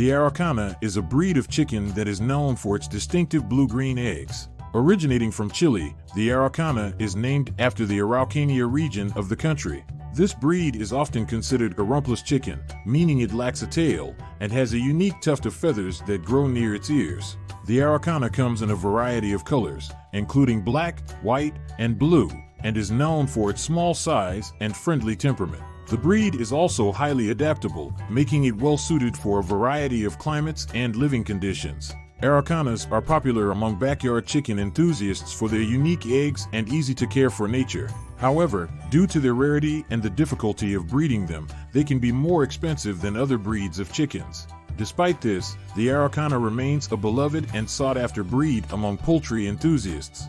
The Araucana is a breed of chicken that is known for its distinctive blue-green eggs. Originating from Chile, the Araucana is named after the Araucania region of the country. This breed is often considered a rumpless chicken, meaning it lacks a tail, and has a unique tuft of feathers that grow near its ears. The Araucana comes in a variety of colors, including black, white, and blue, and is known for its small size and friendly temperament. The breed is also highly adaptable, making it well suited for a variety of climates and living conditions. Araucanas are popular among backyard chicken enthusiasts for their unique eggs and easy to care for nature. However, due to their rarity and the difficulty of breeding them, they can be more expensive than other breeds of chickens. Despite this, the Araucana remains a beloved and sought after breed among poultry enthusiasts.